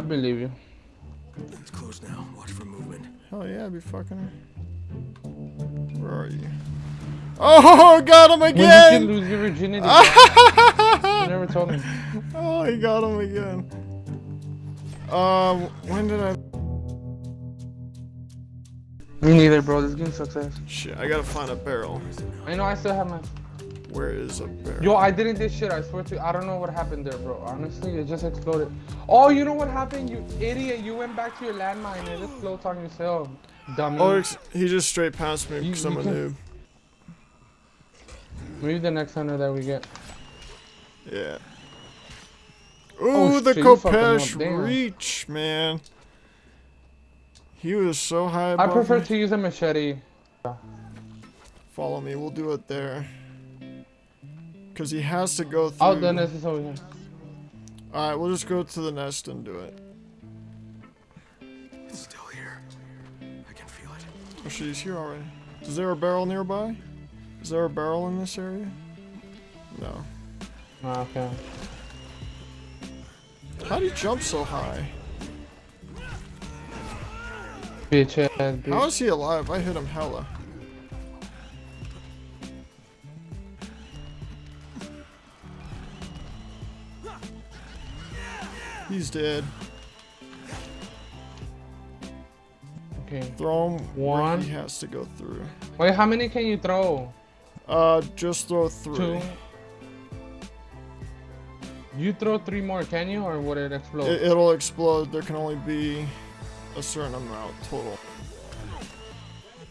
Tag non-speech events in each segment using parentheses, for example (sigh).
believe you. It's closed now. Watch for movement. Hell yeah, I'd be fucking her. Where are you? Oh, got him again! When you can again! lose your virginity. (laughs) you never told me. Oh, he got him again. Um, when did I? Me neither, bro. This game sucks ass. Shit, I gotta find a barrel. I know I still have my. Where is a barrel? Yo, I didn't this shit. I swear to you. I don't know what happened there, bro. Honestly, it just exploded. Oh, you know what happened? You idiot. You went back to your landmine and it just floats on yourself. Dummy. Oh, he just straight passed me because I'm a noob. Maybe the next hunter that we get. Yeah. Oh, the shit, Kopesh reach, man. He was so high I prefer me. to use a machete. Follow me, we'll do it there. Because he has to go through. Oh, the nest is over here. Alright, we'll just go to the nest and do it. It's still here. I can feel it. Oh, shit, he's here already. Is there a barrel nearby? Is there a barrel in this area? No. Oh, okay. How do you jump so high? Bitch ass bitch. How is he alive? I hit him hella. He's dead. Okay. Throw him One. he has to go through. Wait, how many can you throw? Uh, just throw three. Two. You throw three more, can you, or would it explode? It, it'll explode. There can only be a certain amount total.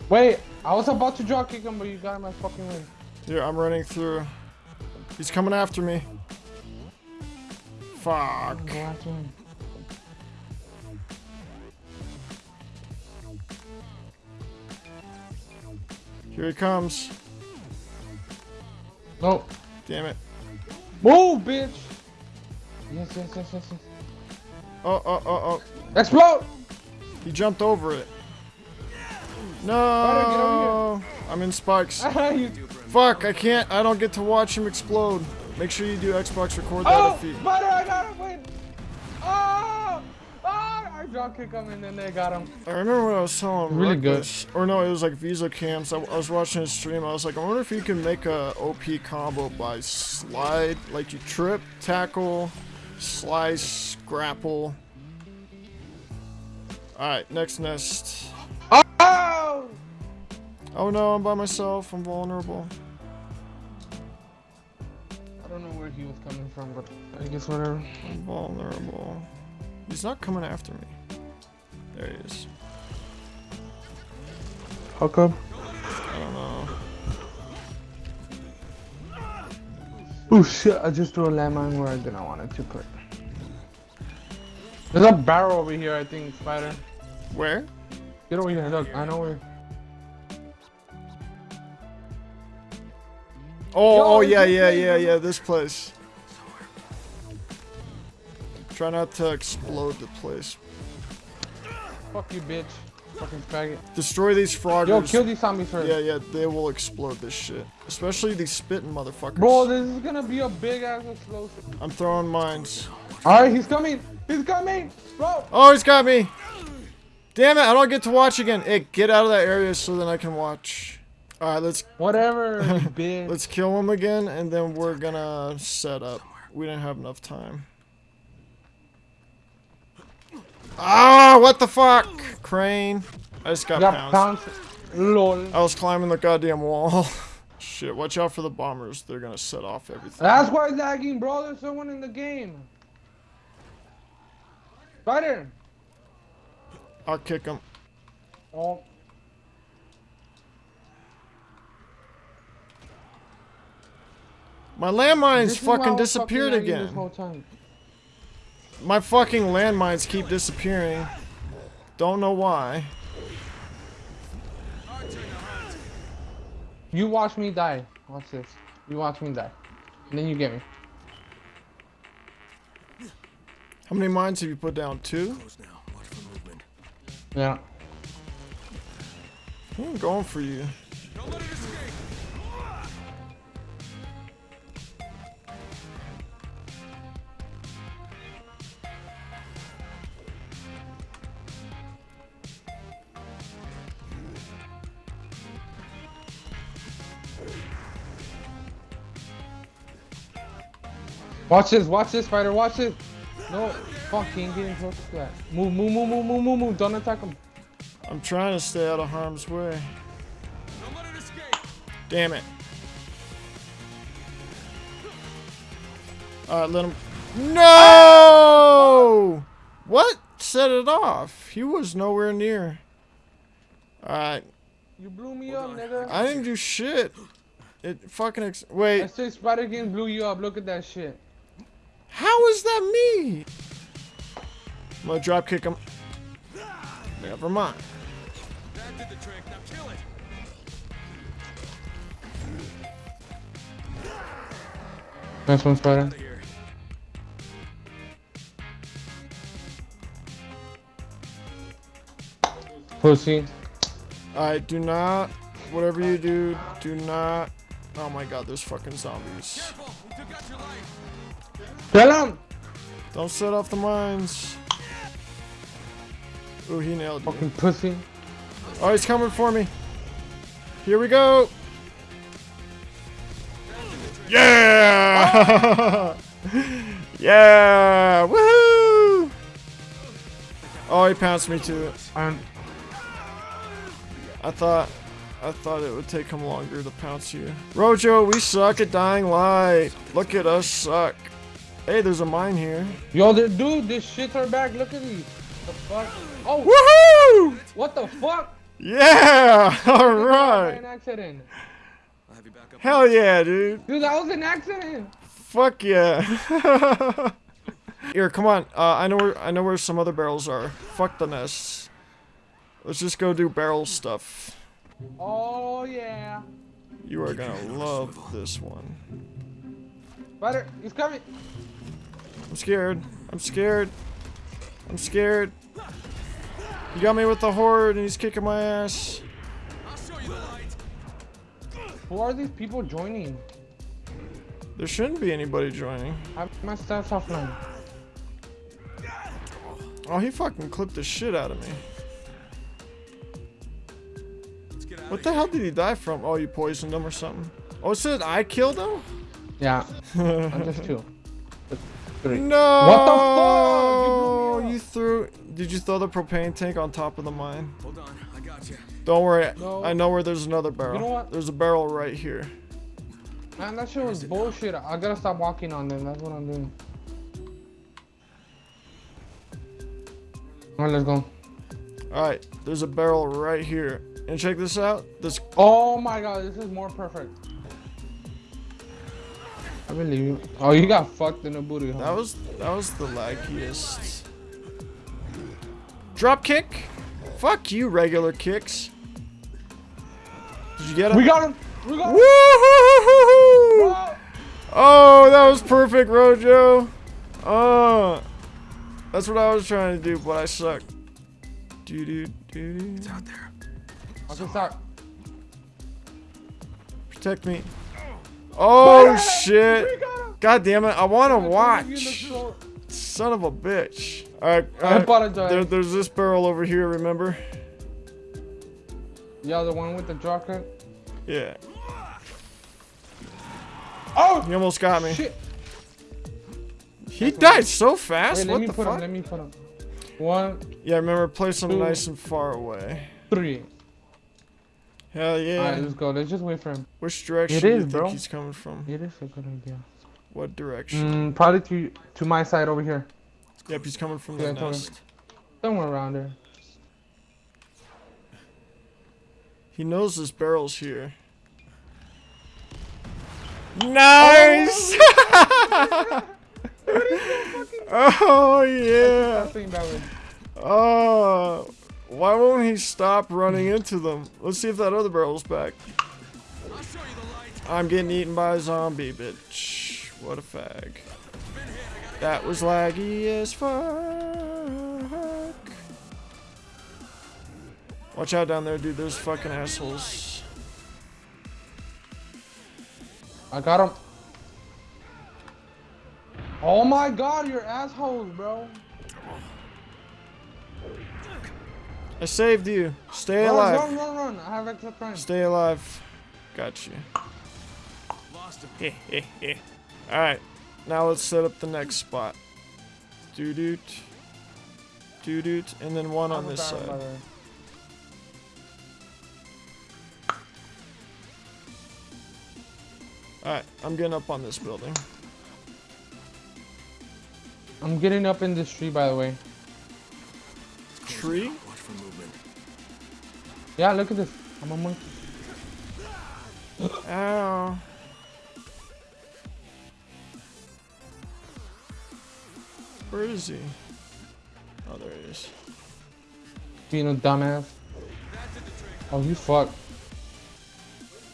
Wait, I was about to drop kick him, but you got my fucking way. Here, I'm running through. He's coming after me. Fuck. Go after him. Here he comes. No. Damn it. Move, bitch. Yes, yes, yes, yes, yes. Oh, oh, oh, oh. Explode! He jumped over it. Ryder, get over No. I'm in spikes. (laughs) Fuck, I can't. I don't get to watch him explode. Make sure you do Xbox record that Oh, if he. Spider, I got him. Wait. Oh, oh, I drop kick him and then they got him. I remember when I was telling Really good. Or no, it was like Visa Cams. I, I was watching his stream. I was like, I wonder if you can make a OP combo by slide, like you trip, tackle, slice, grapple. All right, next nest. Oh! Oh no, I'm by myself. I'm vulnerable. Coming from, but I guess whatever. I'm vulnerable. He's not coming after me. There he is. How come? I don't know. Oh shit, I just threw a landmine where I didn't want it to put. There's a barrel over here, I think, Spider. Where? Get over here, look, I know where. Oh, oh Yo, oh yeah, yeah, yeah, yeah. This place. Try not to explode the place. Fuck you, bitch. Fucking faggot. Destroy these froggers. Yo, kill these zombies first. Yeah, yeah, they will explode this shit. Especially these spitting motherfuckers. Bro, this is gonna be a big ass explosion. I'm throwing mines. Alright, he's coming! He's coming! Bro! Oh, he's got me! Damn it, I don't get to watch again. Hey, get out of that area so then I can watch. Alright, let's Whatever, (laughs) bitch. let's kill him again and then we're gonna set up. We didn't have enough time. Ah, what the fuck? Crane. I just got, got pounced. pounced. LOL. I was climbing the goddamn wall. (laughs) Shit, watch out for the bombers. They're gonna set off everything. That's why it's lagging, bro. There's someone in the game. Spider! I'll kick him. Oh, My landmines this is why fucking disappeared again. Whole time. My fucking landmines keep disappearing. Don't know why. You watch me die. Watch this. You watch me die. And then you get me. How many mines have you put down? Two? Closed now. Watch for movement. Yeah. I'm going for you. Watch this, watch this, fighter, watch this. No, fuck, he ain't getting close to that. Move, move, move, move, move, move, move. Don't attack him. I'm trying to stay out of harm's way. Don't let it escape. Damn it. Alright, let him. No! What set it off? He was nowhere near. Alright, You blew me up, nigga. I didn't do shit. It fucking. Ex- Wait. I Wait, say Spider King blew you up. Look at that shit. How is that me? I'm gonna drop kick him. Never mind. That did the trick. Now kill it. Nice one, Spider. Out of here. Pussy. I do not. Whatever you do, do not. Oh my god, there's fucking zombies. Careful. We took out your life. Kill him! Don't set off the mines. Ooh, he nailed you. Fucking pussy. Oh, he's coming for me. Here we go. Yeah! (laughs) yeah! Woohoo! Oh, he pounced me too. I'm I thought, I thought it would take him longer to pounce you. Rojo, we suck at dying light. Look at us suck. Hey, there's a mine here. Yo, dude, this shit's our back. Look at these. The fuck? Oh, Woohoo! what the fuck? Yeah! (laughs) All right. An accident. I'll have you back up. Hell yeah, dude. Dude, that was an accident. Fuck yeah. (laughs) Here, come on. Uh, I know where I know where some other barrels are. Fuck the nests. Let's just go do barrel stuff. Oh yeah. You are gonna love this one. Spider, he's coming. I'm scared. I'm scared. I'm scared. You got me with the horde and he's kicking my ass. I'll show you the light. Who are these people joining? There shouldn't be anybody joining. I have my stats offline. Oh, he fucking clipped the shit out of me. Out What of the here. hell did he die from? Oh, you poisoned him or something? Oh, it said I killed him? Yeah, (laughs) I'm just two. Three. No! What the fuck? You blew me up. You threw. Did you throw the propane tank on top of the mine? Hold on. I got you. Don't worry. No. I know where there's another barrel. You know what? There's a barrel right here. Man, that shit was bullshit. I gotta stop walking on them. That's what I'm doing. Alright, let's go. Alright, there's a barrel right here. And check this out. This. Oh my god, this is more perfect. I believe you. Oh, you got fucked in the booty. Huh? That was that was the laggiest. Drop kick. Fuck you, regular kicks. Did you get him? we got him. We got him. Woo! Oh, that was perfect, Rojo. Oh, that's what I was trying to do, but I suck. Do do do do. It's out there. Okay, start. Protect me. Oh shit! God damn it! I want to You watch. Son of a bitch. All right, all right. There, there's this barrel over here. Remember? Yeah, the one with the drop. Yeah. Oh He almost got me. shit! He died so fast. Wait, let what me the put fuck? him. Let me put him. One, Yeah, remember, place him nice and far away. three. Hell yeah. Alright, let's go. Let's just wait for him. Which direction It do you is, think he's coming from? It is a good idea. What direction? Mm, probably to to my side over here. Yep, he's coming from Yeah, the nest. Somewhere around there. He knows this barrel's here. Nice! oh (laughs) yeah! That word. Oh, why won't he stop running into them? Let's see if that other barrel's back. I'm getting eaten by a zombie, bitch. What a fag. That was laggy as fuck. Watch out down there, dude. There's fucking assholes. I got him. Oh my god, you're assholes, bro. I saved you. Stay Run, alive. run, run, run. I have extra time. Stay alive. Got you. Lost him. (laughs) Alright. Now let's set up the next spot. Doo doot. Doo doot. And then one on I'm this side. the. Alright, I'm getting up on this building. I'm getting up in this tree, by the way. Tree? Watch for movement. Yeah, look at this. I'm a monkey. Ow. Where is he? Oh, there he is. Being a dumbass. Oh, you fuck.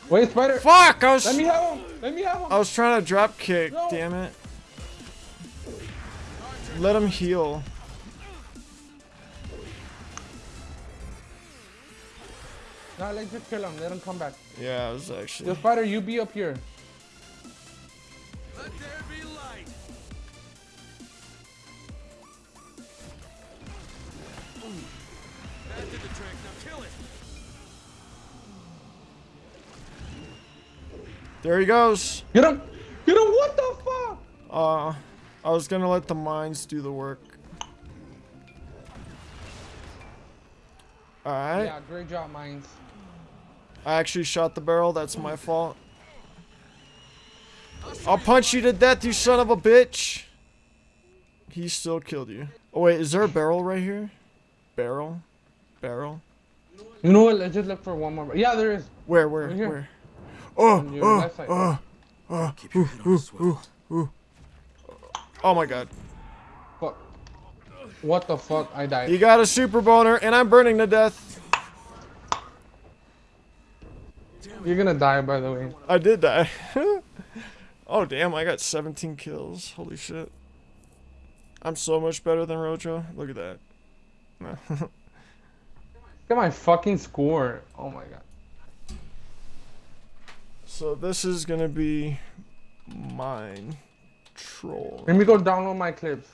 Wait, spider. Fuck! I was, Let me have him. Let me have him. I was trying to drop kick, No. damn it. Let him heal. No, let's just kill him. Let him come back. Yeah, I was actually. The spider, you be up here. Let there be light. That did the trick. Now kill it. There he goes. Get him. Get him. What the fuck? Uh, I was gonna let the mines do the work. Alright. Yeah, great job, mines. I actually shot the barrel. That's my fault. I'll punch you to death, you son of a bitch. He still killed you. Oh wait, is there a barrel right here? Barrel? Barrel? You know what? Let's just look for one more. Yeah, there is. Where, where, Right where? Oh, On your oh, oh, oh, Keep your head on a oh, swivel. Oh, oh my god. Fuck. What the fuck? I died. You got a super boner and I'm burning to death. You're gonna die, by the way. I did die. (laughs) oh damn, I got 17 kills. Holy shit. I'm so much better than Rojo. Look at that. (laughs) Look at my fucking score. Oh my god. so this is gonna be mine. Troll. Let me go download my clips.